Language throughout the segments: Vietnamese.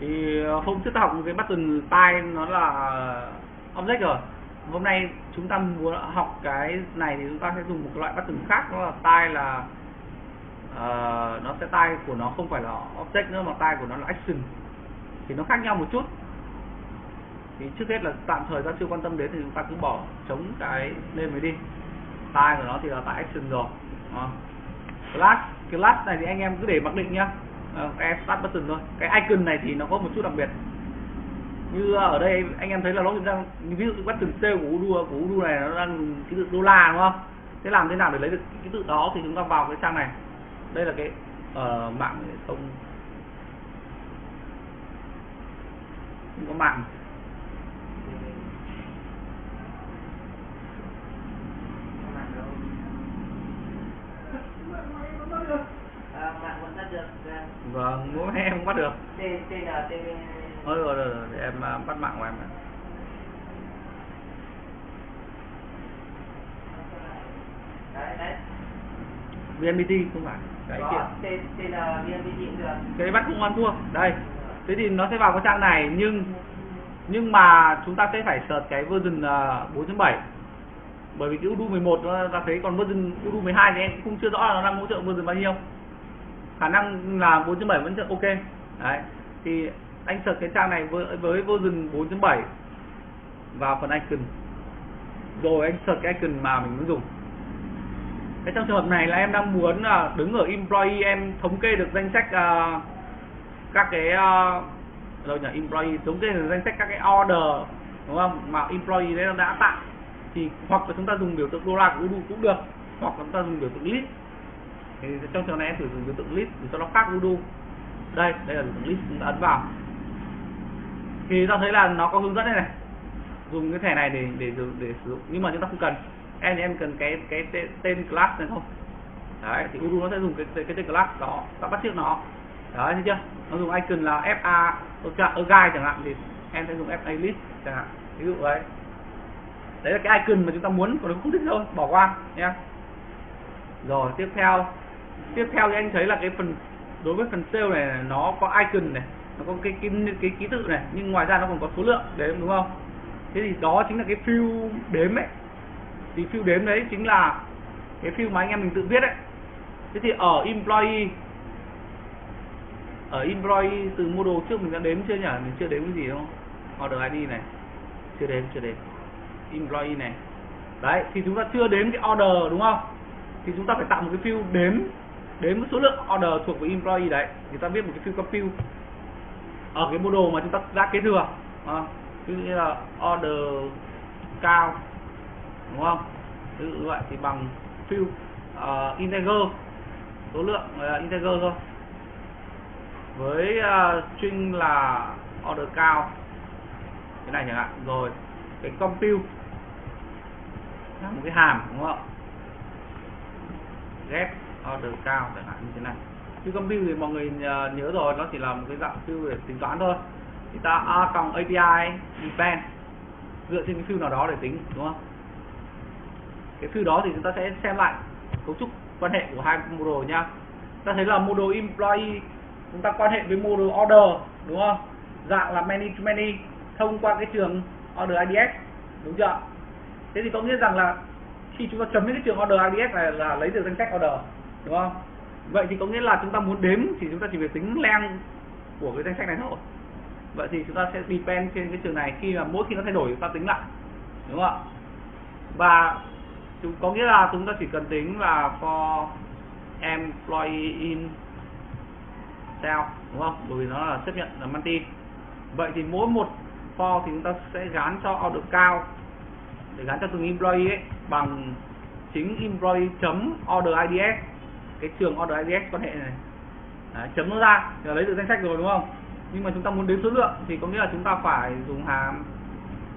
thì ờ, hôm trước ta học cái button tay nó là object rồi. Hôm nay chúng ta muốn học cái này thì chúng ta sẽ dùng một loại button khác đó là tay là uh, nó sẽ tay của nó không phải là object nữa mà tay của nó là action. Thì nó khác nhau một chút. Thì trước hết là tạm thời ta chưa quan tâm đến thì chúng ta cứ bỏ chống cái lên mới đi. Tay của nó thì là tại action rồi. À. class class này thì anh em cứ để mặc định nhá. Ờ, cái start button thôi. Cái icon này thì nó có một chút đặc biệt. Như ở đây anh em thấy là nó đang ví dụ bắt button sale của Udu của Udu này nó đang ký tự đô la đúng không? Thế làm thế nào để lấy được ký tự đó thì chúng ta vào cái trang này? Đây là cái uh, mạng không không có mạng. Vâng mỗi em không bắt được. Thôi rồi, rồi, rồi để em uh, bắt mạng của em này. VNPT không phải. Cái kia. Cái bắt không ăn thua. Đây. Thế thì nó sẽ vào cái trang này nhưng nhưng mà chúng ta sẽ phải search cái version uh, 4.7 bởi vì cái Udu 11 nó ra thấy còn version Udu 12 thì em cũng chưa rõ là nó đang hỗ trợ version bao nhiêu khả năng là 4.7 vẫn ok. Đấy thì anh search cái trang này với, với version 4.7 vào phần icon. Rồi anh search cái icon mà mình muốn dùng. Cái trong trường hợp này là em đang muốn là đứng ở employee em thống kê được danh sách uh, các cái uh, đâu nhỉ? Employee thống kê được danh sách các cái order đúng không? Mà employee đấy nó đã tạo thì hoặc là chúng ta dùng biểu tượng đô la của Udu cũng được hoặc là chúng ta dùng biểu tượng list thì trong trường này em thử dùng biểu tượng list để cho nó khác Udu đây đây là biểu tượng list chúng ta ấn vào. Thì ta thấy là nó có hướng dẫn đây này. Dùng cái thẻ này để để để, để sử dụng. Nhưng mà chúng ta không cần. Em thì em cần cái cái tên, tên class này thôi. Đấy thì Udu nó sẽ dùng cái cái, cái tên class đó. Ta bắt trước nó. Đấy thấy chưa? Nó dùng icon là fa ở guide chẳng hạn thì em sẽ dùng fa list chẳng hạn. Ví dụ đấy đấy là cái icon mà chúng ta muốn còn nó không thích thôi. Bỏ qua nhé rồi tiếp theo tiếp theo thì anh thấy là cái phần đối với phần sale này nó có icon này nó có cái cái cái, cái ký tự này nhưng ngoài ra nó còn có số lượng đếm đúng không? Thế thì đó chính là cái fill đếm ấy. Thì fill đếm đấy chính là cái fill mà anh em mình tự viết đấy thế thì ở employee ở employee từ model trước mình đã đếm chưa nhỉ? Mình chưa đếm cái gì đâu order id này. Chưa đếm chưa đếm. Employee này. Đấy thì chúng ta chưa đếm cái order đúng không? Thì chúng ta phải tạo một cái field đếm đếm số lượng order thuộc về employee đấy người ta viết một cái field compute ở cái model mà chúng ta đã kế thừa à, ví dụ như là order cao đúng không? Ví dụ như vậy thì bằng field uh, ờ, integer số lượng uh, integer thôi. Với uh, string là order cao. Cái này chẳng hạn rồi cái compute là một cái hàm đúng không? Get order cao chẳng hạn như thế này. Field compute thì mọi người ờ, nhớ rồi, nó chỉ là một cái dạng field để tính toán thôi. Thì ta a cộng API depend dựa trên cái field nào đó để tính, đúng không? Cái field đó thì chúng ta sẽ xem lại cấu trúc quan hệ của hai model nha. Ta thấy là model employee, chúng ta quan hệ với model order, đúng không? Dạng là many to many, thông qua cái trường order IDs đúng chưa? Thế thì có nghĩa rằng là khi chúng ta chấm những cái trường order IDs này là lấy được danh sách order đúng không? Vậy thì có nghĩa là chúng ta muốn đếm thì chúng ta chỉ phải tính len của cái danh sách này thôi. Vậy thì chúng ta sẽ depend trên cái trường này. Khi mà mỗi khi nó thay đổi, chúng ta tính lại. Đúng không ạ? Và chúng, có nghĩa là chúng ta chỉ cần tính là for employee in sao đúng không? Bởi vì nó là chấp nhận là multi. Vậy thì mỗi một for thì chúng ta sẽ gắn cho order cao. Để gắn cho từng employee ấy, bằng chính employee chấm order IDS cái trường order IDS quan hệ này. Đấy, chấm nó ra là lấy được danh sách rồi đúng không? Nhưng mà chúng ta muốn đếm số lượng thì có nghĩa là chúng ta phải dùng hàm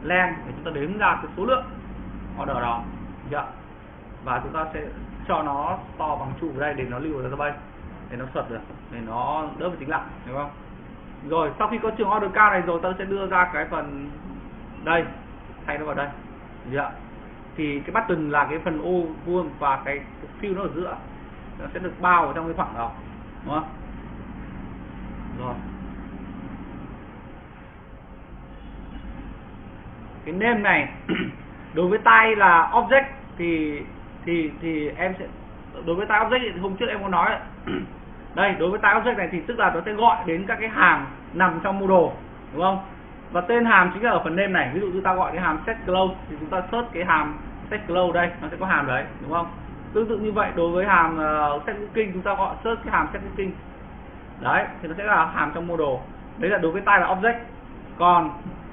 len để chúng ta đếm ra cái số lượng order đó. Được và chúng ta sẽ cho nó to bằng trụ đây để nó lưu vào database để nó xuất được để nó đỡ phải tính lại đúng không? Rồi sau khi có trường order cao này rồi ta sẽ đưa ra cái phần đây thay nó vào đây. Dạ. thì cái button là cái phần ô vuông và cái fill nó ở giữa nó sẽ được bao ở trong cái khoảng đó, đúng không? Rồi. Cái name này, đối với tay là object thì thì thì em sẽ, đối với tay object thì hôm trước em có nói đây, đối với tay object này thì tức là nó sẽ gọi đến các cái hàm nằm trong mô đồ, đúng không? Và tên hàm chính là ở phần name này. Ví dụ như ta gọi cái hàm set close thì chúng ta search cái hàm set close đây, nó sẽ có hàm đấy, đúng không? Tương tự như vậy đối với hàm uh, set booking chúng ta gọi search cái hàm set booking đấy thì nó sẽ là hàm trong module đấy là đối với tay là object. Còn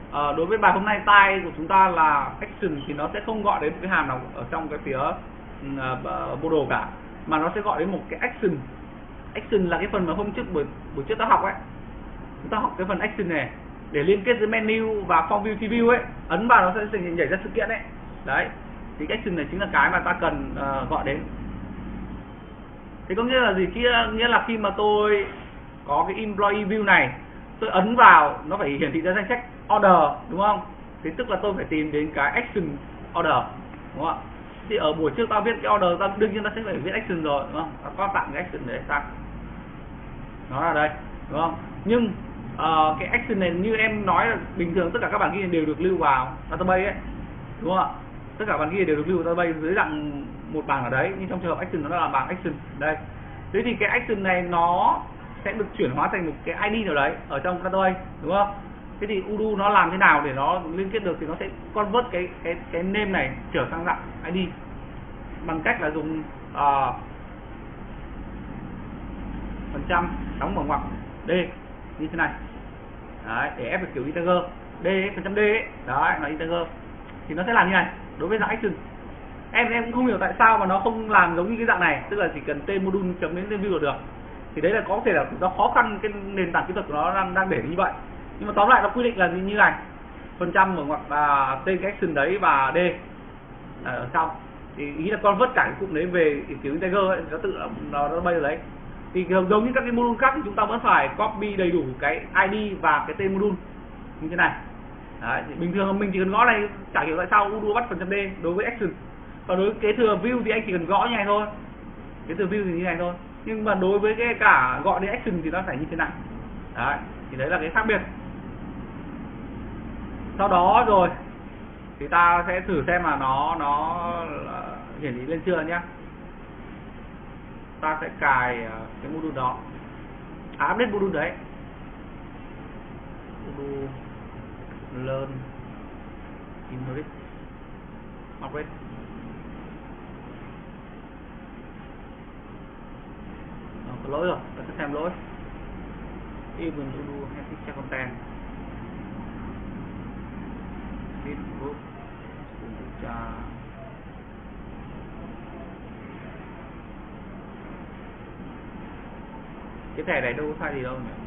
uh, đối với bài hôm nay tay của chúng ta là action thì nó sẽ không gọi đến một cái hàm nào ở trong cái phía uh, đồ cả mà nó sẽ gọi đến một cái action. Action là cái phần mà hôm trước buổi buổi trước ta học ấy. Chúng ta học cái phần action này để liên kết giữa menu và form view view ấy. Ấn vào nó sẽ nhảy ra sự kiện đấy đấy thì action này chính là cái mà ta cần uh, gọi đến. Thì có nghĩa là gì? Kia nghĩa là khi mà tôi có cái employee view này tôi ấn vào nó phải hiển thị ra danh sách order đúng không? Thì tức là tôi phải tìm đến cái action order đúng không ạ? Thì ở buổi trước ta viết cái order ta đương nhiên ta sẽ phải viết action rồi đúng không? Ta có tặng cái action để sang nó là đây đúng không? Nhưng uh, cái action này như em nói là bình thường tất cả các bản ghi đều được lưu vào database ấy đúng không ạ? Tất cả bàn ghi đều được lưu vào database dưới dạng một bảng ở đấy nhưng trong trường hợp action nó là bảng action. Đây. Thế thì cái action này nó sẽ được chuyển hóa thành một cái ID nào đấy ở trong database đúng không? Thế thì Udo nó làm thế nào để nó liên kết được thì nó sẽ convert cái cái cái name này trở sang dạng ID bằng cách là dùng uh, phần trăm đóng mở ngoặc d như thế này. Đấy, để ép được kiểu integer d phần trăm d. Ấy, đấy là integer thì nó sẽ làm như này đối với dạng action em em cũng không hiểu tại sao mà nó không làm giống như cái dạng này tức là chỉ cần tên module chấm đến tên view là được. Thì đấy là có thể là nó khó khăn cái nền tảng kỹ thuật của nó đang đang để như vậy. Nhưng mà tóm lại nó quy định là như như này. Phần trăm mở ngoặc là tên cái action đấy và d ở trong. Thì ý là con vớt cả cái cụm đấy về kiểu integer ấy, nó tự nó nó bay ở đấy. Thì giống như các cái module khác thì chúng ta vẫn phải copy đầy đủ cái ID và cái tên module. Như thế này đấy, thì bình thường mình chỉ cần gõ này chả hiểu tại sao Udo bắt phần trăm D đối với action. Còn đối với kế thừa view thì anh chỉ cần gõ như này thôi. Kế thừa view thì như này thôi. Nhưng mà đối với cái cả gọi đến action thì nó phải như thế này. Đấy thì đấy là cái khác biệt. Sau đó rồi thì ta sẽ thử xem là nó nó hiển thị lên chưa nhé ta sẽ cài ờ, cái module đó. À update module đấy. Module learn inherit operate à, có lỗi rồi ta sẽ xem lỗi. Even hay have picture content fit group cái thẻ này đâu có sai gì đâu nhỉ?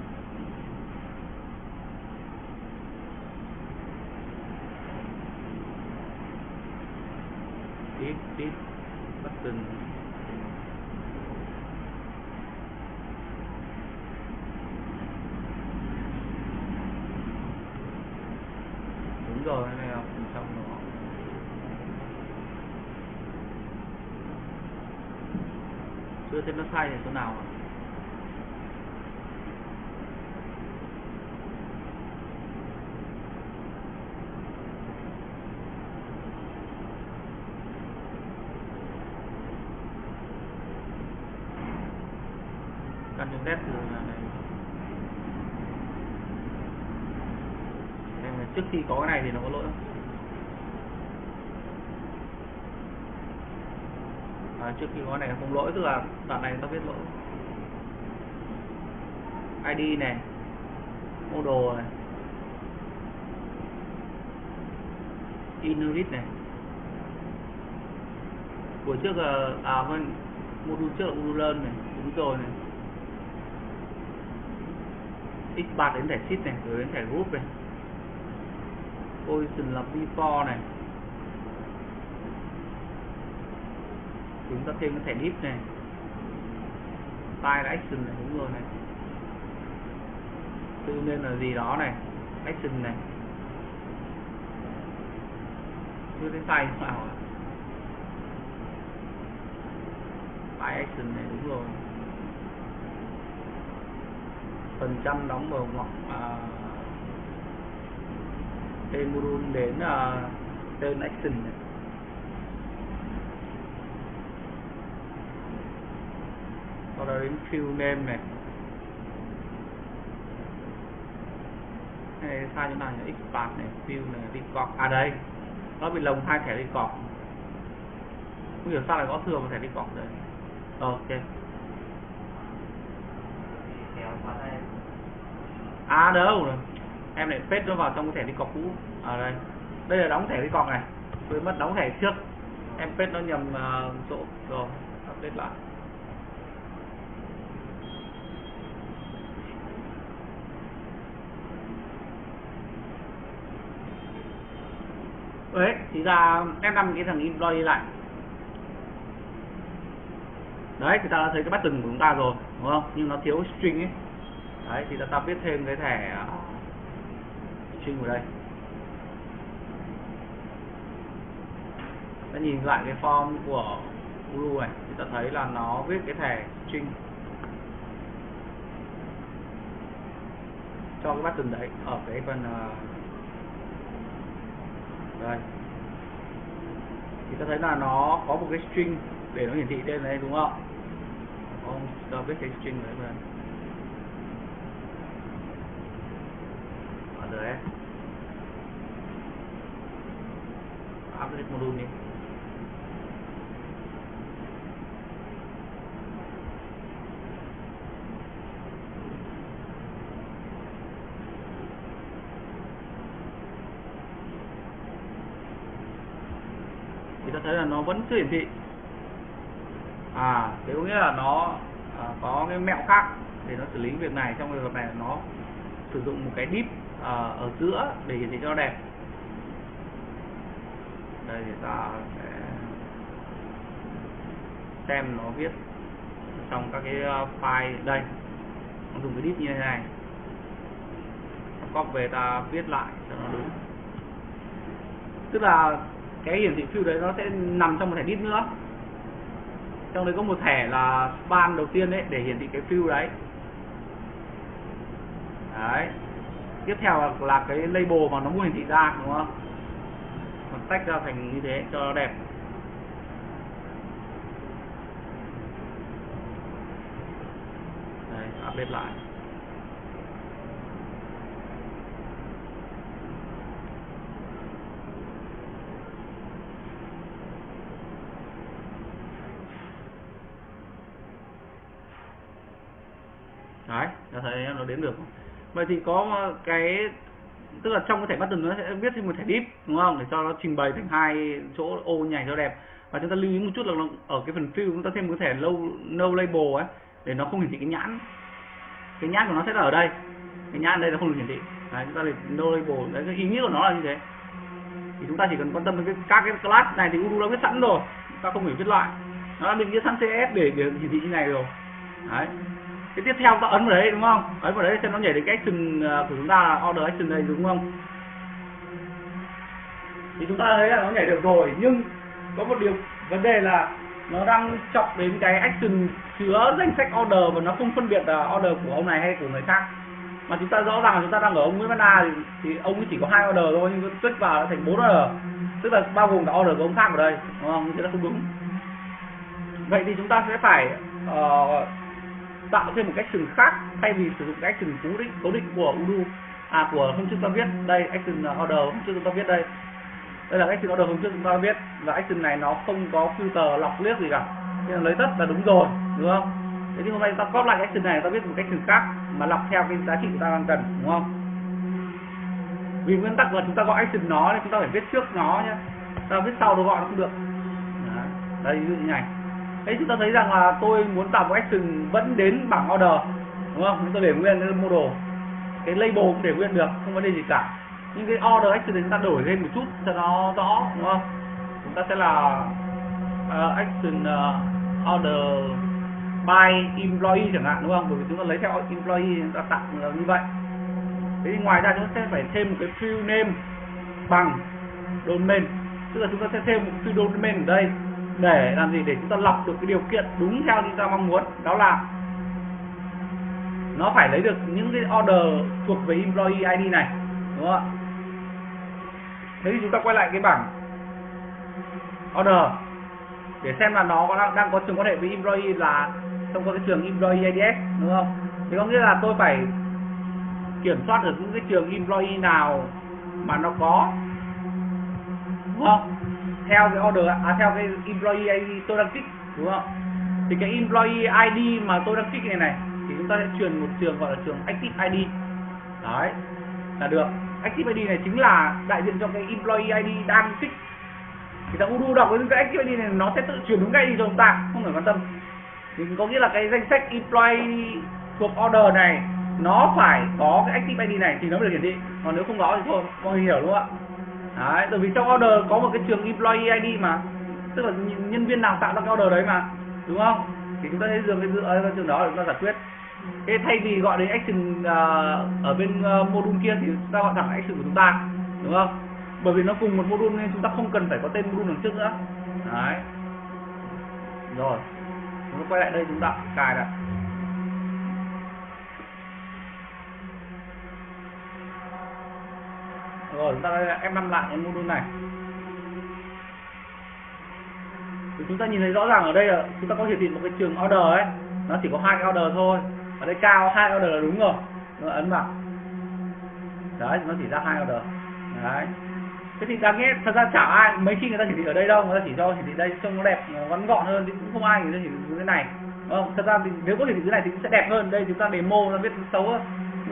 Tiếp tiếp. Tình đúng rồi cái này là phần trong nó chưa thấy nó sai thì chỗ nào à? Căn nét là này. Trước khi có cái này thì nó có lỗi không? À, trước khi có cái này không lỗi tức là đoạn này tao biết lỗi. ID này model này inherit này. Buổi trước là à vâng module trước là module learn này đúng rồi này x3 đến thẻ sheet này, rồi đến thẻ group này. Position là before này. Chúng ta thêm cái thẻ div này. File là action này, đúng rồi này. Tự nên là gì đó này, action này. Chưa thấy sai sao à file action này, đúng rồi phần trăm đóng mở ngoặc à, tên module đến uh, tên action này. sau đó đến field name này. Hay sai chỗ nào nhỉ? Expand này field này record. À đây. Nó bị lồng hai thẻ record. Không hiểu sao lại có thừa một thẻ record đây. Ok. À đâu rồi em lại paste nó vào trong cái thẻ đi cọc cũ. Ở à, đây. Đây là đóng thẻ đi cọc này. Tôi mất đóng thẻ trước. Em paste nó nhầm uh, chỗ. Rồi update lại. Đấy thì ra em đăng cái thằng employee lại. Đấy thì ta đã thấy cái button của chúng ta rồi đúng không? Nhưng nó thiếu string ấy đấy thì ta, ta viết thêm cái thẻ ờ, string vào đây. Ta nhìn lại cái form của Uru này thì ta thấy là nó viết cái thẻ string cho cái button đấy ở cái phần uh, đây. Thì ta thấy là nó có một cái string để nó hiển thị trên đấy đúng không? Không ta viết cái string đấy vào ở update module đi. Thì ta thấy là nó vẫn chưa hiển thị. À thế có nghĩa là nó à, có cái mẹo khác để nó xử lý việc này. Trong trường hợp này nó sử dụng một cái div Ờ, ở giữa để hiển thị cho nó đẹp. Đây thì ta sẽ xem nó viết trong các cái ờ, file đây. Nó dùng cái div như thế này. Copy về ta viết lại cho nó đúng. Tức là cái hiển thị field đấy nó sẽ nằm trong một thẻ div nữa. Trong đấy có một thẻ là span đầu tiên đấy để hiển thị cái field đấy. Đấy tiếp theo là, là cái label mà nó muốn hiển thị ra đúng không? Mình tách ra thành như thế cho nó đẹp. Đây update lại. Đấy đã thấy nó đến được không? Vậy thì có cái tức là trong cái thẻ button nó sẽ viết thêm một thẻ div đúng không? Để cho nó trình bày thành hai chỗ ô nhảy cho đẹp. Và chúng ta lưu ý một chút là ở cái phần fill chúng ta thêm một thẻ low no label ấy để nó không hiển thị cái nhãn. Cái nhãn của nó sẽ là ở đây. Cái nhãn đây nó không được hiển thị. Đấy, chúng ta để no label. Đấy cái ý nghĩa của nó là như thế. Thì chúng ta chỉ cần quan tâm đến cái, các cái class này thì Udo đã viết sẵn rồi. Chúng ta không phải viết lại nó đã định nghĩa sẵn CS để, để hiển thị như này rồi. Đấy cái tiếp theo ta ấn vào đấy đúng không? Ấn vào đấy xem nó nhảy đến cái action à, của chúng ta là order action đây đúng không? Thì chúng ta thấy là nó nhảy được rồi nhưng có một điều vấn đề là nó đang chọc đến cái action chứa danh sách order và nó không phân biệt là order của ông này hay của người khác. Mà chúng ta rõ ràng là chúng ta đang ở ông Nguyễn Văn A thì, thì ông ấy chỉ có hai order thôi nhưng tuyết vào nó thành bốn order. Tức là bao gồm cả order của ông khác ở đây đúng không? Thế là không đúng. Vậy thì chúng ta sẽ phải uh, tạo thêm một cách action khác, thay vì sử dụng cái action cố định cố định của Udo à của hôm trước ta viết. Đây action à, order hôm trước chúng ta viết đây. Đây là action order hôm trước chúng ta viết và action này nó không có filter lọc liếc gì cả. Nên lấy tất là đúng rồi, đúng không? Thế nhưng hôm nay ta copy lại cái action này, ta viết một cách action khác mà lọc theo cái giá trị của ta đang cần, đúng không? Vì nguyên tắc là chúng ta gọi action nó nên chúng ta phải viết trước nó nhé ta viết sau đồ gọi nó không được. Đây, ví dụ như này đấy chúng ta thấy rằng là tôi muốn tạo một action vẫn đến bảng order đúng không? Chúng ta để nguyên cái model. Cái label cũng để nguyên được không vấn đề gì cả. Nhưng cái order action thì chúng ta đổi lên một chút cho nó rõ đúng không? Chúng ta sẽ là uh, action uh, order by employee chẳng hạn đúng không? Bởi vì chúng ta lấy theo employee chúng ta tạo như vậy. Thế thì ngoài ra chúng ta sẽ phải thêm một cái field name bằng domain. Tức là chúng ta sẽ thêm một field domain ở đây để làm gì? Để chúng ta lọc được cái điều kiện đúng theo chúng ta mong muốn. Đó là nó phải lấy được những cái order thuộc về employee ID này đúng không ạ? Thế thì chúng ta quay lại cái bảng order để xem là nó có đang, đang có trường quan hệ với employee là trong cái trường employee IDS đúng không? Thì có nghĩa là tôi phải kiểm soát được những cái trường employee nào mà nó có đúng không? Theo cái order à theo cái employee ID tôi đang kích, đúng không? Thì cái employee ID mà tôi đang kích này này, thì chúng ta sẽ truyền một trường gọi là trường active ID đấy, là được. Active ID này chính là đại diện cho cái employee ID đang kích. Thì thằng Udu đọc cái active ID này, nó sẽ tự chuyển đúng ngay đi cho chúng ta, không phải quan tâm. Thì có nghĩa là cái danh sách employee thuộc order này, nó phải có cái active ID này thì nó mới được hiển thị. Còn nếu không có thì thôi, mọi người hiểu đúng không ạ? Đấy bởi vì trong order có một cái trường employee ID mà. Tức là nhân viên nào tạo ra cái order đấy mà. Đúng không? Thì chúng ta sẽ dựa cái dựa ờ, cái trường đó để chúng ta giải quyết. Thế thay vì gọi đến action uh, ở bên uh, module kia thì chúng ta gọi thẳng action của chúng ta. Đúng không? Bởi vì nó cùng một module nên chúng ta không cần phải có tên module đằng trước nữa. Đấy. Rồi. Chúng ta quay lại đây chúng ta cài lại. Rồi, chúng ta em năm lại cái module này. Thì chúng ta nhìn thấy rõ ràng ở đây là chúng ta có hiển thị một cái trường order ấy. Nó chỉ có hai cái order thôi. Ở đây cao, hai order là đúng rồi. Nó ấn vào. Đấy, nó chỉ ra hai order. Đấy. Thế thì đáng nghe thật ra chả ai, mấy khi người ta hiển thị ở đây đâu, người ta chỉ cho hiển thị đây trông nó đẹp ngắn gọn hơn, thì cũng không ai người ta hiển thị cái này. Đúng không? Thật ra thì nếu có hiển thị cái này thì cũng sẽ đẹp hơn. Đây chúng ta demo nó biết xấu hơn.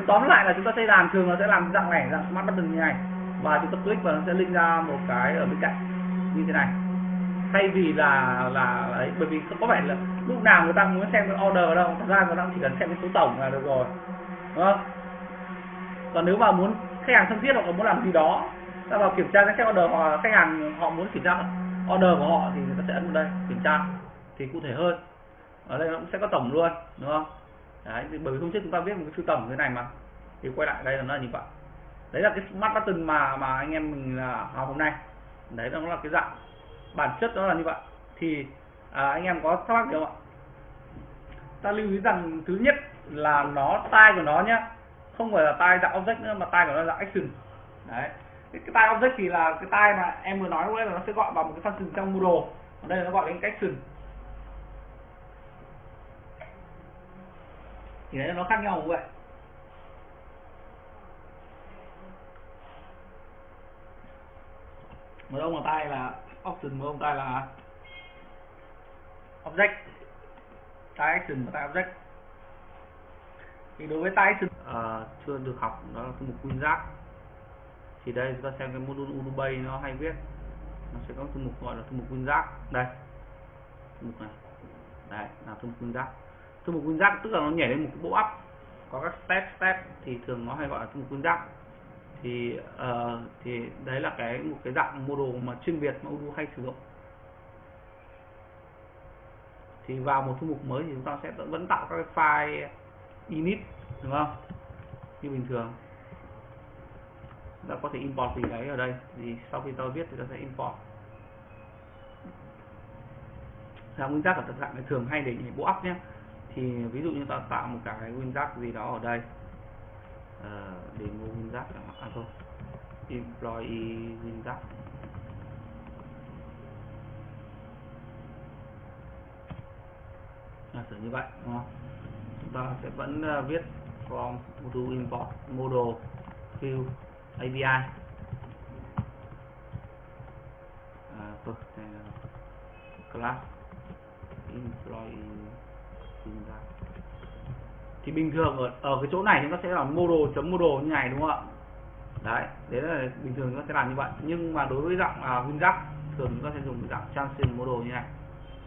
Tóm lại là chúng ta xây đàn thường nó sẽ làm dạng này, dạng smart button như này và chúng ta click vào nó sẽ link ra một cái ở bên cạnh, như thế này. Thay vì là là, ấy, bởi vì có vẻ là lúc nào người ta muốn xem cái order đâu, thật ra người ta chỉ cần xem cái số tổng là được rồi, đúng không? Còn nếu mà muốn khách hàng thân thiết hoặc là muốn làm gì đó, ta vào kiểm tra cái order hoặc khách hàng họ muốn kiểm tra order của họ thì người ta sẽ ấn vào đây kiểm tra, thì cụ thể hơn. Ở đây nó cũng sẽ có tổng luôn, đúng không? Đấy, bởi vì hôm trước chúng ta viết một cái thư tổng thế này mà, thì quay lại đây là nó như vậy đấy là cái smart button mà mà anh em mình là học hôm nay. Đấy nó là cái dạng bản chất nó là như vậy. Thì à, anh em có thắc mắc gì không ạ? Ta lưu ý rằng thứ nhất là nó tai của nó nhá không phải là tai dạng object nữa mà tai của nó là action. Đấy. Cái, tai object thì là cái tai mà em vừa nói lúc là nó sẽ gọi vào một cái function trong module ở đây là nó gọi đến action. Thì đấy nó khác nhau vậy một ông là tay là option một ông tay là object. Tay action và tay object. Thì đối với tay action à, chưa được học đó là cái mục quyên giác. Thì đây chúng ta xem cái module Udubay nó hay viết. Nó sẽ có thư mục gọi là thư mục nguyên giác. Đây. Thư mục này. Đây là thư mục nguyên giác. Thư mục nguyên giác tức là nó nhảy lên một cái bộ ắp có các step step thì thường nó hay gọi là thư mục nguyên giác thì uh, thì đấy là cái một cái dạng module mà chuyên biệt mà Udu hay sử dụng. Thì vào một thư mục mới thì chúng ta sẽ vẫn tạo các cái file init đúng không? Như bình thường. Ta có thể import gì đấy ở đây. Thì sau khi ta viết thì ta sẽ import. Là nguyên tắc ở thực dạng này thường hay để bộ ắp nhé. Thì ví dụ như ta tạo một cái nguyên tắc gì đó ở đây. À, uh, demo nguyên tắc à, à thôi. Employee nguyên giả sử như vậy đúng không? chúng ta sẽ vẫn uh, viết from module import model view API à, thôi, class employee thì bình thường ở, ở cái chỗ này chúng ta sẽ là model chấm model như này đúng không ạ? Đấy đấy là bình thường chúng ta sẽ làm như vậy. Nhưng mà đối với dạng à, WinRAR thường chúng ta sẽ dùng dạng transition model như này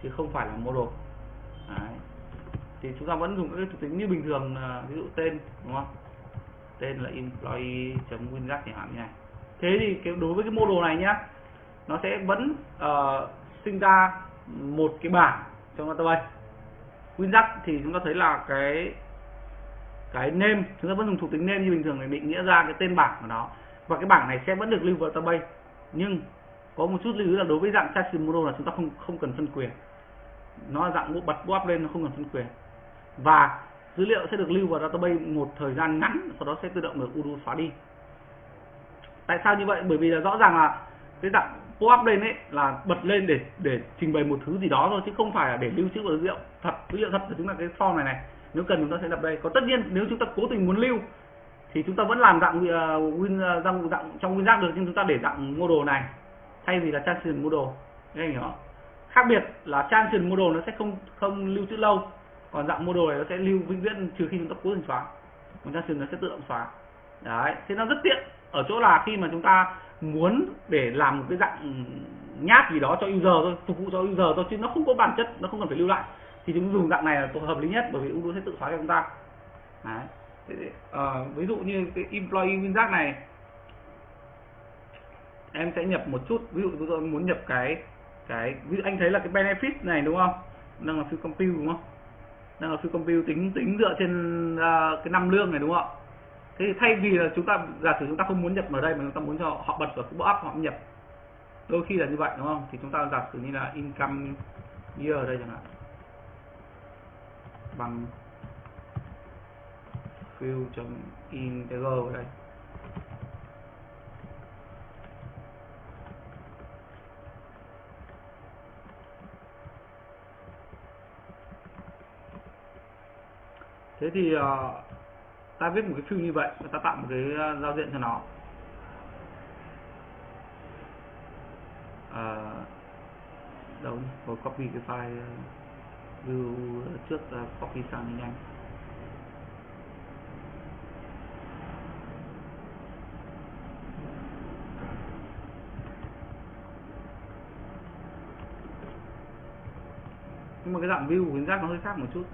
chứ không phải là model. Đấy. thì chúng ta vẫn dùng các thuộc tính như bình thường à, ví dụ tên đúng không? Tên là employee chấm WinRAR chẳng hạn như này. Thế thì cái đối với cái model này nhá nó sẽ vẫn uh, sinh ra một cái bảng trong database. WinRAR thì chúng ta thấy là cái cái name, chúng ta vẫn dùng thuộc tính name như bình thường để định nghĩa ra cái tên bảng của nó. Và cái bảng này sẽ vẫn được lưu vào database. Nhưng có một chút lưu ý là đối với dạng chassis model là chúng ta không không cần phân quyền. Nó là dạng bật bóp lên, nó không cần phân quyền. Và dữ liệu sẽ được lưu vào database một thời gian ngắn, sau đó sẽ tự động được Udo xóa đi. Tại sao như vậy? Bởi vì là rõ ràng là cái dạng pop up lên ấy là bật lên để để trình bày một thứ gì đó thôi, chứ không phải là để lưu trữ dữ liệu thật. Dữ liệu thật là chính là cái form này này nếu cần chúng ta sẽ nhập đây. Có tất nhiên nếu chúng ta cố tình muốn lưu thì chúng ta vẫn làm dạng uh, win uh, dạng, dạng trong win được nhưng chúng ta để dạng model này thay vì là transition model anh hiểu không? Khác biệt là transition model nó sẽ không không lưu trữ lâu còn dạng model này nó sẽ lưu vĩnh viễn trừ khi chúng ta cố tình xóa. Còn transition nó sẽ tự động xóa. Đấy thế nó rất tiện. Ở chỗ là khi mà chúng ta muốn để làm một cái dạng nháp gì đó cho user thôi phục vụ cho user thôi chứ nó không có bản chất nó không cần phải lưu lại thì chúng dùng dạng này là hợp lý nhất bởi vì Udo sẽ tự xóa cho chúng ta. Đấy. uh, ví dụ như cái employee winjack này em sẽ nhập một chút. Ví dụ tôi muốn nhập cái cái ví dụ anh thấy là cái benefit này đúng không? Đang là phiêu compute đúng không? Đang là phiêu compute tính tính dựa trên uh, cái năm lương này đúng không thế thì thay vì là chúng ta giả sử chúng ta không muốn nhập vào đây mà chúng ta muốn cho họ bật vào cái box họ nhập đôi khi là như vậy đúng không? Thì chúng ta giả sử như là income year ở đây chẳng hạn bằng fill integer ở đây. Thế thì uh, ta viết một cái fill như vậy và ta tạo một cái uh, giao diện cho nó. Uh, đâu rồi copy cái file view trước uh, copy sang nhanh nhưng mà cái dạng view của giác nó hơi khác một chút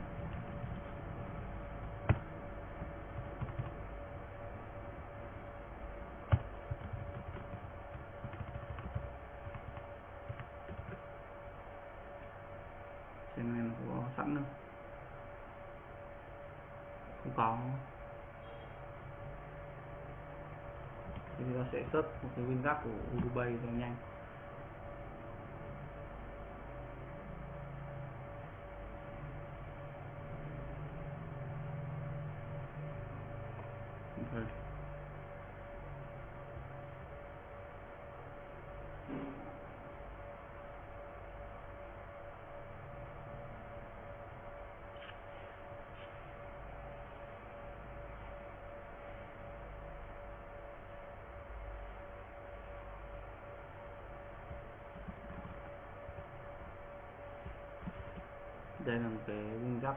trên này nó có sẵn đâu không có thì ta sẽ search một cái WinRAR của Udubay cho nhanh Okay. Đây là một cái nguyên tắc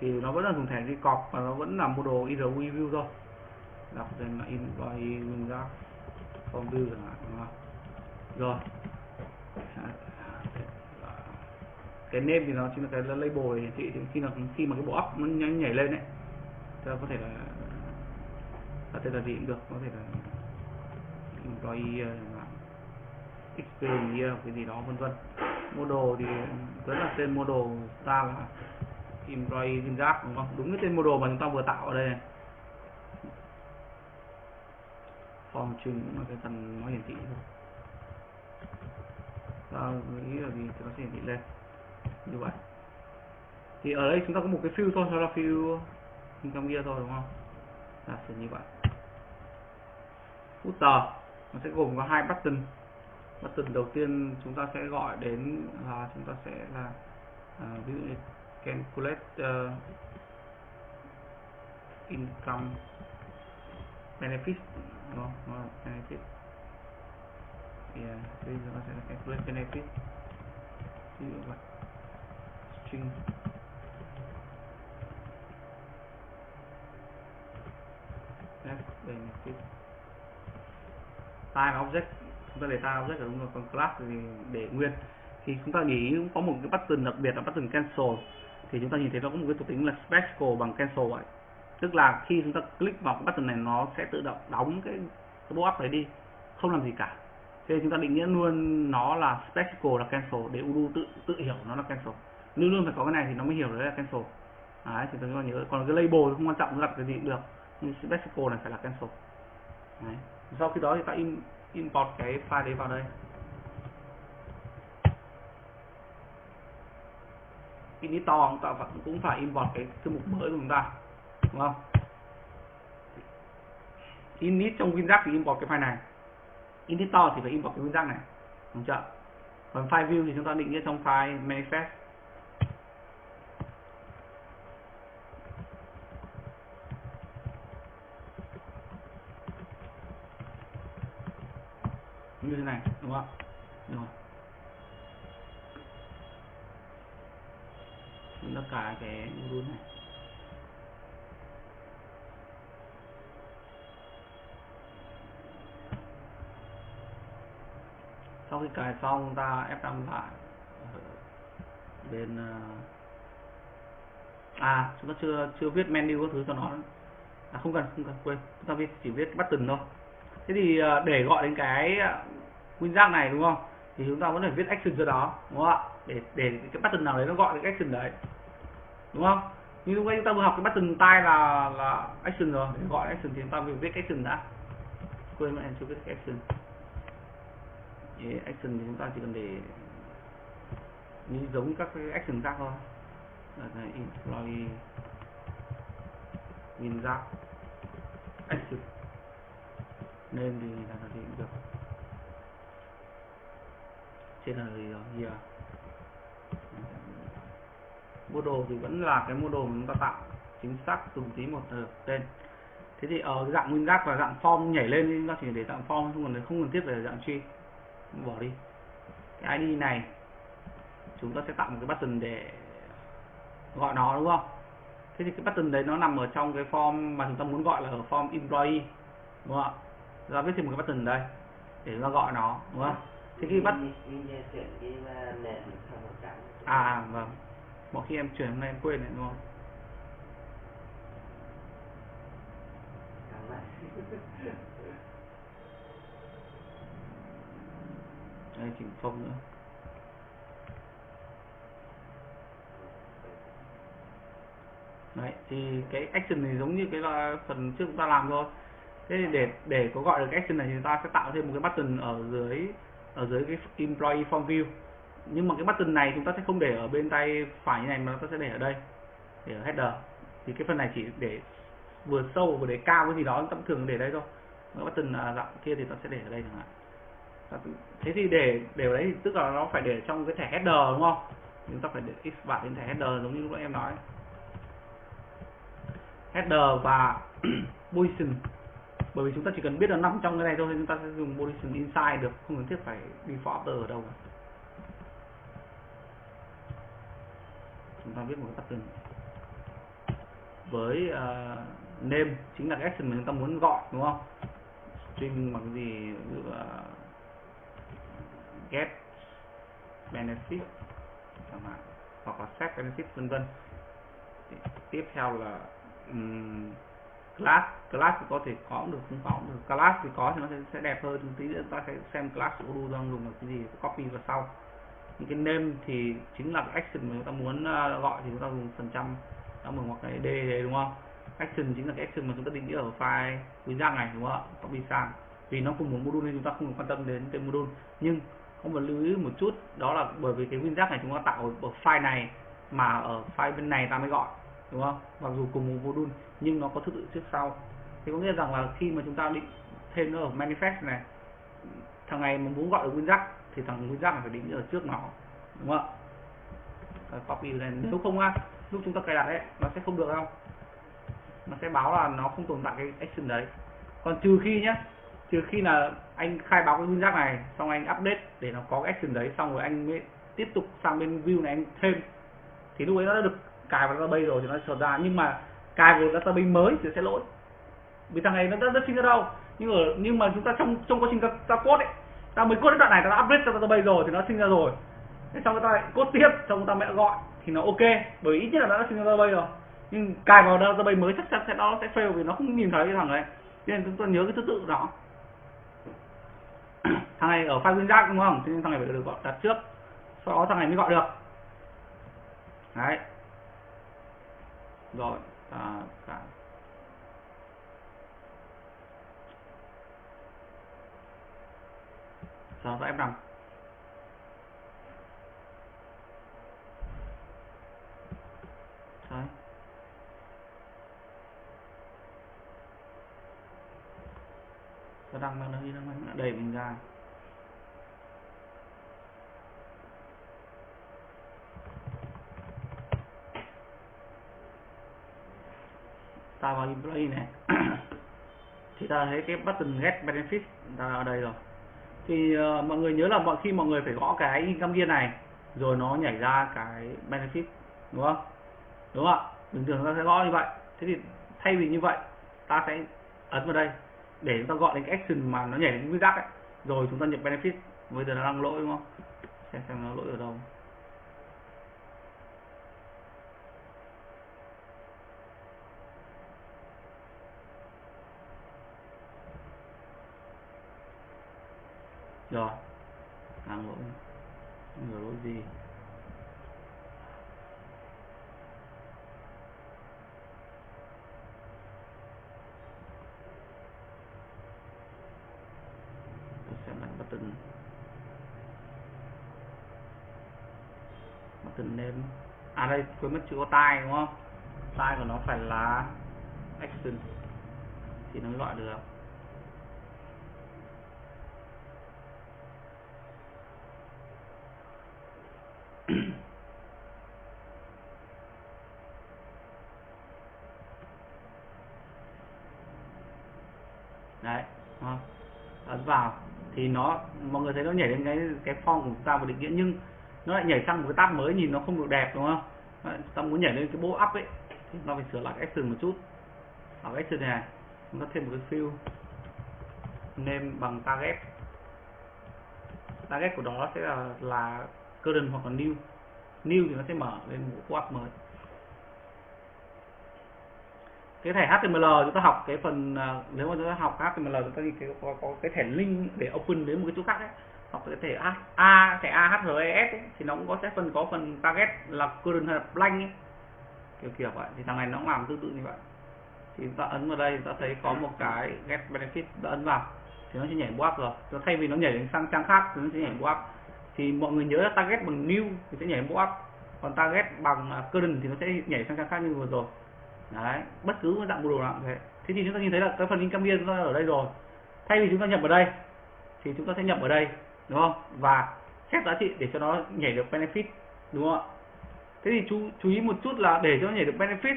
thì nó vẫn là dùng thẻ đi cọc và nó vẫn là model IRW view thôi. Đọc tên là in by WinRAR form view chẳng hạn, đúng không? Rồi. Cái name thì nó chính là cái label hiển thị thì khi là khi mà cái bộ up nó nhảy lên đấy ta có thể là, có thể là gì cũng được. Có thể là employee chẳng hạn experience, cái gì đó, vân vân model thì rất là tên model ta là employee WinRAR đúng không? Đúng cái tên model mà chúng ta vừa tạo ở đây này. Form trưng cũng là cái phần nó hiển thị thôi. Ta nghĩ là gì thì nó sẽ hiển thị lên. Như vậy. Thì ở đây chúng ta có một cái fill thôi, đó là field income kia thôi, đúng không? Là sử như vậy. Footer, nó sẽ gồm có hai button button đầu tiên chúng ta sẽ gọi đến là chúng ta sẽ là uh, ví dụ như calculate uh, ờ, income benefit đúng không? Nó là benefit. Yeah, bây giờ ta sẽ là calculate benefit. Ví dụ vậy. String. Benefit. Time object chúng ta để time object ở đúng rồi còn class thì để nguyên. Thì chúng ta nghĩ có một cái button đặc biệt là button cancel. Thì chúng ta nhìn thấy nó có một cái thuộc tính là special bằng cancel vậy. Tức là khi chúng ta click vào cái button này nó sẽ tự động đóng cái cái box up đấy đi không làm gì cả. Thế chúng ta định nghĩa luôn nó là special là cancel để Udo tự tự hiểu nó là cancel. Luôn luôn phải có cái này thì nó mới hiểu đấy là cancel. Đấy thì chúng ta nhớ còn cái label thì không quan trọng đặt cái gì cũng được. Nhưng special này phải là cancel. Đấy. sau khi đó thì ta in, import cái file đấy vào đây. Editor chúng ta vẫn cũng phải import cái thư mục mới của chúng ta, đúng không? Init trong WinRAR thì import cái file này. Editor thì phải import cái WinRAR này, đúng chưa? Còn file view thì chúng ta định nghĩa trong file manifest như đúng không ạ? Đúng không? Chúng ta cài cái module này. Sau khi cài xong, ta F5 lại bên ờ, à chúng ta chưa chưa viết menu các thứ cho nó. À không cần không cần, quên. Chúng ta viết, chỉ viết button thôi. Thế thì ờ, để gọi đến cái WinRAR này, đúng không? Thì chúng ta vẫn phải viết action cho đó, đúng không ạ? Để để cái button nào đấy nó gọi cái action đấy, đúng không? Như lúc nãy chúng ta vừa học cái button tay là là action rồi, để gọi action thì chúng ta phải viết action đã. Quên mất em, chưa viết action. Vậy action thì chúng ta chỉ cần để như giống các cái action khác thôi. Là này employee WinRAR action. Nên thì là gì cũng được trên là gì rồi? Here model thì vẫn là cái model mà chúng ta tạo. Chính xác từng tí một ờ, tên. Thế thì ở dạng nguyên giác và dạng form nhảy lên thì chúng ta chỉ để dạng form không cần không cần thiết về dạng tree bỏ đi. Cái ID này, chúng ta sẽ tạo một cái button để gọi nó, đúng không? Thế thì cái button đấy nó nằm ở trong cái form mà chúng ta muốn gọi là ở form employee, đúng không ạ? Chúng ta viết thêm một cái button đây để chúng ta gọi nó, đúng không? Thế khi bắt à vâng. Mỗi khi em chuyển hôm nay em quên này đúng không? Đây chỉnh phông nữa. Đấy thì cái action này giống như cái là phần trước chúng ta làm thôi. Thế thì để để có gọi được action này thì chúng ta sẽ tạo thêm một cái button ở dưới ở dưới cái employee form view. Nhưng mà cái button này chúng ta sẽ không để ở bên tay phải như này mà chúng ta sẽ để ở đây, để ở header. Thì cái phần này chỉ để vừa sâu vừa để cao cái gì đó chúng ta thường để đây thôi. Cái button à, dạng kia thì ta sẽ để ở đây chẳng hạn. Thế thì để để ở đấy thì tức là nó phải để trong cái thẻ header đúng không? Chúng ta phải để x bạn đến thẻ header giống như lúc em nói. Header và position bởi vì chúng ta chỉ cần biết là nằm trong cái này thôi thì chúng ta sẽ dùng position inside được không cần thiết phải default after ở đâu. Chúng ta viết một cái pattern với à, uh, name chính là cái action mà chúng ta muốn gọi đúng không? String bằng gì? Ví dụ là get benefit chẳng hạn hoặc là set benefit vân vân. Tiếp theo là um, class class thì có thể có được không có được. Class thì có thì nó sẽ, sẽ đẹp hơn tí nữa. Ta sẽ xem class của Odoo đang dùng là cái gì copy vào sau. Những cái name thì chính là cái action mà chúng ta muốn à, gọi thì chúng ta dùng phần trăm. Đó mừng hoặc cái d đấy đúng không? Action chính là cái action mà chúng ta định nghĩa ở file WinRAR này đúng không ạ? Copy sang. Vì nó cùng một module nên chúng ta không quan tâm đến cái module. Nhưng không cần lưu ý một chút đó là bởi vì cái WinRAR này chúng ta tạo ở file này mà ở file bên này ta mới gọi đúng không? Mặc dù cùng một module nhưng nó có thứ tự trước sau. Thì có nghĩa rằng là khi mà chúng ta định thêm nó ở manifest này thằng này mà muốn gọi được WinRAR thì thằng WinRAR này phải định ở trước nó đúng không ạ? Copy lên nếu không á lúc chúng ta cài đặt ấy nó sẽ không được đâu. Nó sẽ báo là nó không tồn tại cái action đấy. Còn trừ khi nhé trừ khi là anh khai báo cái WinRAR này xong anh update để nó có cái action đấy xong rồi anh mới tiếp tục sang bên view này anh thêm thì lúc ấy nó đã được cài vào database rồi thì nó sẽ ra nhưng mà cài vào database mới thì sẽ lỗi. Vì thằng này nó đã, rất sinh ra đâu. Nhưng ở nhưng mà chúng ta trong trong quá trình ta, ta code ấy ta mới code đến đoạn này ta đã update cho database rồi thì nó sinh ra rồi. Thế xong ta lại code tiếp xong ta mẹ gọi thì nó ok bởi ít nhất là nó đã sinh ra database rồi. Nhưng cài vào database mới chắc chắn sẽ nó sẽ fail vì nó không nhìn thấy cái thằng này. Nên chúng ta nhớ cái thứ tự đó thằng này ở file giác đúng không? Thế nên thằng này phải được gọi đặt trước. Sau đó thằng này mới gọi được. Đấy rồi à, cả. Sau đó F5 đấy nó đang nó đi đang đẩy mình ra. Ta vào employee này. Thì ta thấy cái button get benefit ta ở đây rồi. Thì uh, mọi người nhớ là mọi khi mọi người phải gõ cái income kia này rồi nó nhảy ra cái benefit đúng không? Đúng không ạ? Bình thường ta sẽ gõ như vậy. Thế thì thay vì như vậy ta sẽ ấn vào đây để chúng ta gọi đến cái action mà nó nhảy đến cái tắc ấy. Rồi chúng ta nhập benefit. Bây giờ nó đang lỗi đúng không? Xem xem nó lỗi ở đâu. Rồi hàng lỗi người lỗi gì? Tôi sẽ lại button button name à đây, quên mất chữ có tai đúng không? Tai của nó phải là action thì nó loại được. Đấy ấn à, vào thì nó mọi người thấy nó nhảy lên cái cái form của chúng ta một định nghĩa nhưng nó lại nhảy sang một cái tab mới nhìn nó không được đẹp đúng không? Đấy, ta muốn nhảy lên cái bộ up ấy. Thì nó phải sửa lại cái action một chút. Ở cái action này chúng ta thêm một cái fill, name bằng target. Target của đó sẽ là là current hoặc là new. New thì nó sẽ mở lên một pop up mới cái thẻ HTML chúng ta học cái phần à, nếu mà chúng ta học HTML chúng ta thì có, có cái thẻ link để open đến một cái chỗ khác ấy. Học cái thẻ A, A thẻ AHRES ấy, thì nó cũng có sẽ phần có phần target là current hay là blank ấy. kiểu kiểu vậy thì thằng này nó cũng làm tương tự như vậy. Thì chúng ta ấn vào đây chúng ta thấy có một cái get benefit đã ấn vào thì nó sẽ nhảy up rồi. Nó thay vì nó nhảy đến sang trang khác thì nó sẽ nhảy up thì mọi người nhớ là target bằng new thì sẽ nhảy up còn target bằng à, current thì nó sẽ nhảy sang trang khác như vừa rồi đấy, bất cứ một dạng bộ đồ nào cũng thế. Thế thì chúng ta nhìn thấy là cái phần income chúng ta ở đây rồi. Thay vì chúng ta nhập ở đây, thì chúng ta sẽ nhập ở đây, đúng không? Và xét giá trị để cho nó nhảy được benefit, đúng không ạ? Thế thì chú chú ý một chút là để cho nó nhảy được benefit,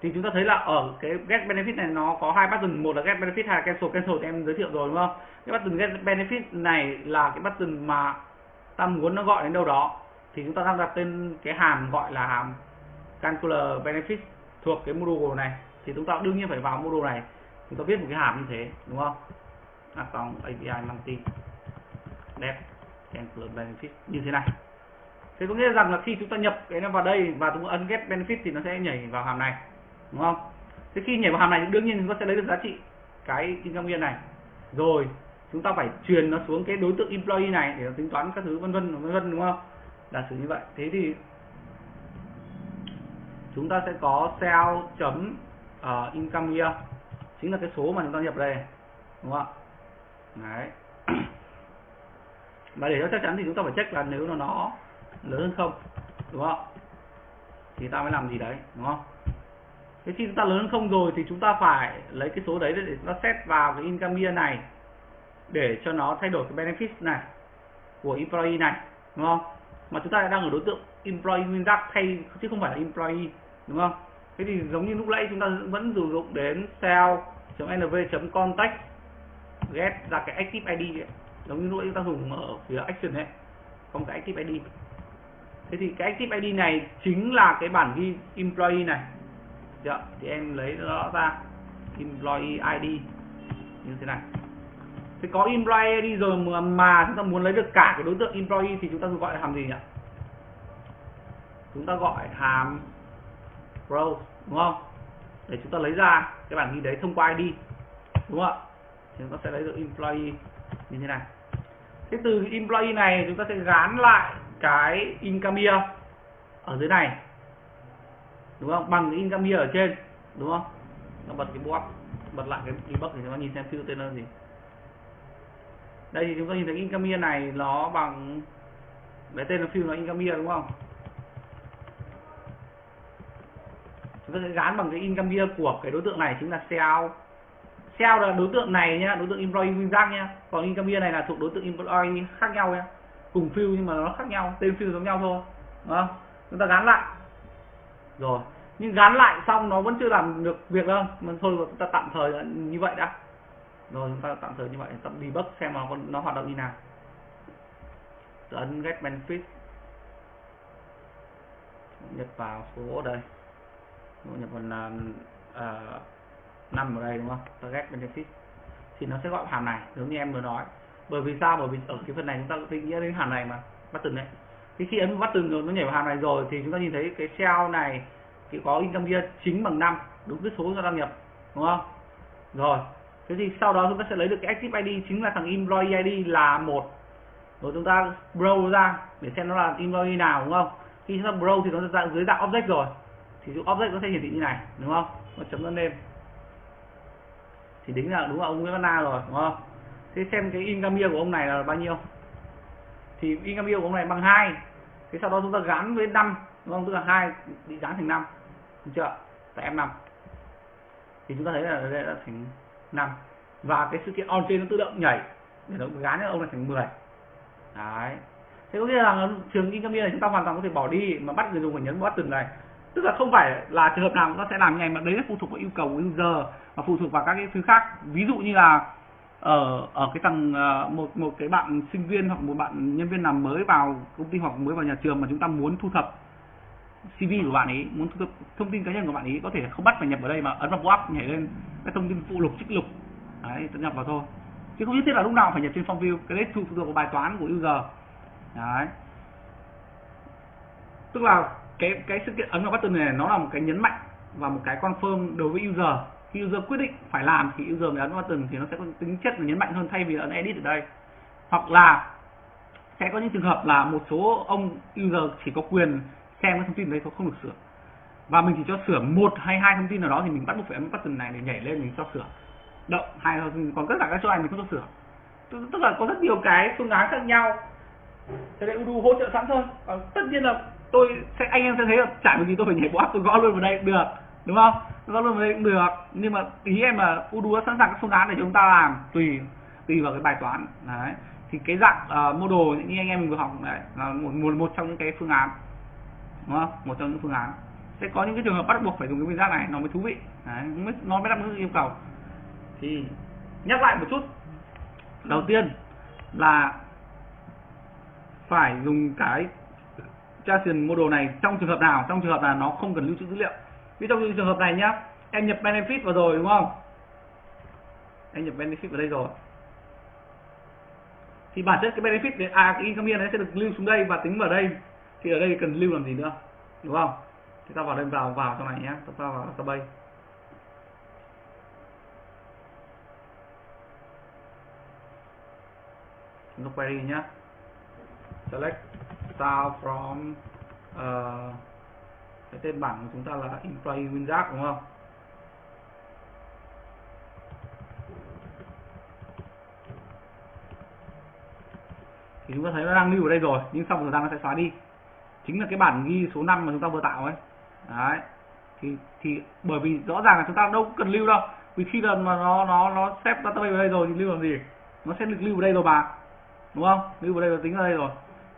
thì chúng ta thấy là ở cái get benefit này nó có hai button. Một là get benefit hai là cancel cancel thì em giới thiệu rồi, đúng không? Cái button get benefit này là cái button mà ta muốn nó gọi đến đâu đó, thì chúng ta đang đặt tên cái hàm gọi là hàm Calculator benefit thuộc cái module này. Thì chúng ta đương nhiên phải vào module này. Chúng ta viết một cái hàm như thế đúng không? À, xong API multi. Đẹp. Calculator benefit như thế này. Thế có nghĩa rằng là khi chúng ta nhập cái nó vào đây và chúng ta ấn get benefit thì nó sẽ nhảy vào hàm này đúng không? Thế khi nhảy vào hàm này đương nhiên chúng ta sẽ lấy được giá trị cái income viên này. Rồi chúng ta phải truyền nó xuống cái đối tượng employee này để nó tính toán các thứ vân vân vân vân đúng không? Là xử như vậy. Thế thì chúng ta sẽ có sell chấm ờ, uh, income year chính là cái số mà chúng ta nhập đây đúng không ạ? Đấy. Và để cho chắc chắn thì chúng ta phải check là nếu nó nó lớn hơn không đúng không thì ta mới làm gì đấy đúng không? Thế khi chúng ta lớn hơn không rồi thì chúng ta phải lấy cái số đấy để nó set vào cái income year này để cho nó thay đổi cái benefit này của employee này đúng không? Mà chúng ta đang ở đối tượng employee nguyên tắc thay chứ không phải là employee đúng không? Thế thì giống như lúc nãy chúng ta vẫn sử dụng đến cell.nv contact get ra cái active id ấy. giống như lúc nãy chúng ta dùng ở phía action ấy không cái active id thế thì cái active id này chính là cái bản ghi employee này. Được, thì em lấy nó ra employee id như thế này thì có employee đi rồi mà, mà chúng ta muốn lấy được cả cái đối tượng employee thì chúng ta gọi là hàm gì nhỉ? Chúng ta gọi hàm row đúng không? Để chúng ta lấy ra cái bản ghi đấy thông qua ID đúng không ạ? Thì chúng ta sẽ lấy được employee như thế này. Thế từ employee này chúng ta sẽ gán lại cái income year ở dưới này đúng không? Bằng cái income year ở trên đúng không? Nó bật cái box bật lại cái debug thì chúng ta nhìn xem field tên là gì đây thì chúng ta nhìn thấy income year này, nó bằng cái tên là phim là income year đúng không? Chúng ta sẽ gán bằng cái income year của cái đối tượng này chính là sell sell là đối tượng này nhá, đối tượng employee winjack nhá. Còn income year này là thuộc đối tượng employee khác nhau nhá. Cùng field nhưng mà nó khác nhau, tên field giống nhau thôi. Đúng không? Chúng ta gắn lại. Rồi, nhưng gắn lại xong nó vẫn chưa làm được việc đâu. Mà thôi chúng ta tạm thời như vậy đã rồi chúng ta tạm thời như vậy tạm debug xem nó nó hoạt động như nào. Ấn get benefit. Nhập vào số đây. Nhập vào uh, năm ở đây đúng không? Target benefit. Thì nó sẽ gọi hàm này giống như em vừa nói. Bởi vì sao? Bởi vì ở cái phần này chúng ta định nghĩa đến hàm này mà bắt từng đấy. Thì khi ấn bắt rồi nó nhảy vào hàm này rồi thì chúng ta nhìn thấy cái cell này thì có income year chính bằng năm, đúng cái số chúng ta đăng nhập đúng không? Rồi thế thì sau đó chúng ta sẽ lấy được cái active id chính là thằng employee id là một. Rồi chúng ta browse ra để xem nó là employee nào, đúng không? Khi chúng ta browse thì nó dạng dưới dạng object rồi. Thì object nó sẽ hiển thị như này, đúng không? Nó chấm lên name. Thì đính là đúng là ông Nguyễn Văn Na rồi, đúng không? Thế xem cái income của ông này là bao nhiêu? Thì income của ông này bằng hai. Thế sau đó chúng ta gắn với năm, đúng không? Tức là hai bị gắn thành năm. Được chưa? Tại em năm. Thì chúng ta thấy là đây đã thành năm. Và cái sự kiện on trên nó tự động nhảy. Để nó gán cho ông này thành 10 đấy. Thế có nghĩa là trường income year này chúng ta hoàn toàn có thể bỏ đi mà bắt người dùng phải nhấn button này. Tức là không phải là trường hợp nào nó sẽ làm ngay mà đấy là phụ thuộc vào yêu cầu của user và phụ thuộc vào các cái thứ khác. Ví dụ như là ở ở cái tầng ờ, một một cái bạn sinh viên hoặc một bạn nhân viên làm mới vào công ty hoặc mới vào nhà trường mà chúng ta muốn thu thập CV của bạn ấy, muốn thu thập thông tin cá nhân của bạn ấy, có thể không bắt phải nhập vào đây mà ấn vào pop nhảy lên cái thông tin phụ lục, trích lục. Đấy, tự nhập vào thôi. Chứ không nhất thiết là lúc nào phải nhập trên form view. Cái đấy phụ thuộc vào bài toán của user. Đấy. Tức là cái cái sự kiện ấn vào button này, nó là một cái nhấn mạnh và một cái confirm đối với user. Khi user quyết định phải làm thì user mới ấn vào button thì nó sẽ có tính chất là nhấn mạnh hơn thay vì ấn edit ở đây. Hoặc là sẽ có những trường hợp là một số ông user chỉ có quyền xem cái thông tin đấy không được sửa. Và mình chỉ cho sửa một hay hai thông tin nào đó thì mình bắt buộc phải ấn button này để nhảy lên mình cho sửa. Động hay còn tất cả các chỗ này mình không cho sửa. Tức là có rất nhiều cái phương án khác nhau. Thế nên Udu hỗ trợ sẵn thôi. Còn tất nhiên là tôi sẽ anh em sẽ thấy là chả có gì tôi phải nhảy bộ tôi gõ luôn vào đây cũng được đúng không? Gõ luôn vào đây cũng được. Nhưng mà ý em là Udu đã sẵn sàng các phương án để chúng ta làm tùy tùy vào cái bài toán. Đấy. Thì cái dạng ờ, uh, model như anh em mình vừa học đấy là một, một một trong những cái phương án đúng không? Một trong những phương án. Sẽ có những cái trường hợp bắt buộc phải dùng cái nguyên giác này nó mới thú vị. Đấy, mới, nó mới đáp ứng yêu cầu. Thì nhắc lại một chút. Đầu tiên là phải dùng cái Jason model này trong trường hợp nào? Trong trường hợp là nó không cần lưu trữ dữ liệu. Ví dụ như trường hợp này nhá em nhập benefit vào rồi đúng không? Em nhập benefit vào đây rồi. Thì bản chất cái benefit để à cái income này sẽ được lưu xuống đây và tính vào đây thì ở đây cần lưu làm gì nữa đúng không? Thì ta vào đây vào vào trong này nhé. Chúng ta vào database nó ta query nhé select style from uh, cái tên bảng của chúng ta là employee winjack đúng không? Thì chúng ta thấy nó đang lưu ở đây rồi nhưng sau một thời gian nó sẽ xóa đi chính là cái bản ghi số 5 mà chúng ta vừa tạo ấy. Đấy. Thì thì bởi vì rõ ràng là chúng ta đâu cần lưu đâu. Vì khi là mà nó nó nó xếp database vào đây rồi thì lưu làm gì? Nó sẽ được lưu vào đây rồi mà đúng không? Lưu vào đây và tính vào đây rồi.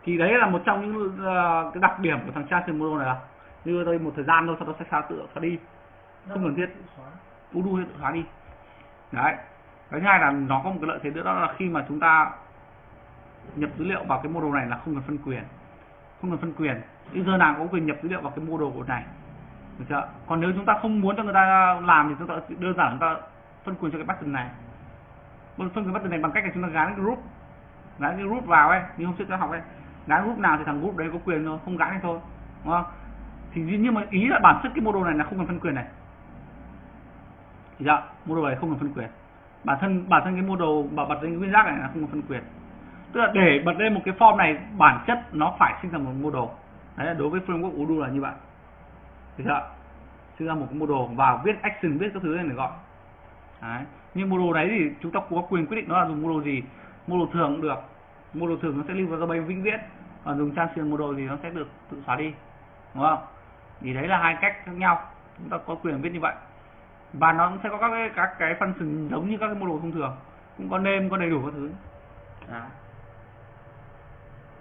Thì đấy là một trong những uh, cái đặc điểm của thằng trang model này là lưu đây một thời gian thôi sau đó sẽ xóa tự xóa đi. Không cần thiết. U đu tự xóa đi. Đấy. Cái thứ hai là nó có một cái lợi thế nữa đó là khi mà chúng ta nhập dữ liệu vào cái model này là không cần phân quyền không cần phân quyền. User nào có quyền nhập dữ liệu vào cái mô đồ của này được chưa còn nếu chúng ta không muốn cho người ta làm thì chúng ta đơn giản chúng ta phân quyền cho cái button này. Phân quyền button này bằng cách là chúng ta gắn cái group. Gắn cái group vào ấy, như hôm trước ta học ấy. Gắn group nào thì thằng group đấy có quyền thôi, không gắn thì thôi. Đúng không? Thì nhưng mà ý là bản chất cái mô đồ này là không cần phân quyền này. Thì dạ đồ này không cần phân quyền. Bản thân bản thân cái mô đồ bảo mật lên cái nguyên giác này là không cần phân quyền tức là để bật lên một cái form này, bản chất nó phải sinh ra một model đấy là đối với framework Udo là như vậy. Thì chưa sinh ra một cái model và viết action, viết các thứ lên để gọi. Đấy. nhưng model đấy thì chúng ta có quyền quyết định nó là dùng model gì. Model thường cũng được. Model thường nó sẽ lưu vào database vĩnh viễn. Còn dùng transition model thì nó sẽ được tự xóa đi. Đúng không? Thì đấy là hai cách khác nhau. Chúng ta có quyền viết như vậy. Và nó cũng sẽ có các cái các cái function giống như các cái model thông thường. Cũng có name có đầy đủ các thứ. Đấy.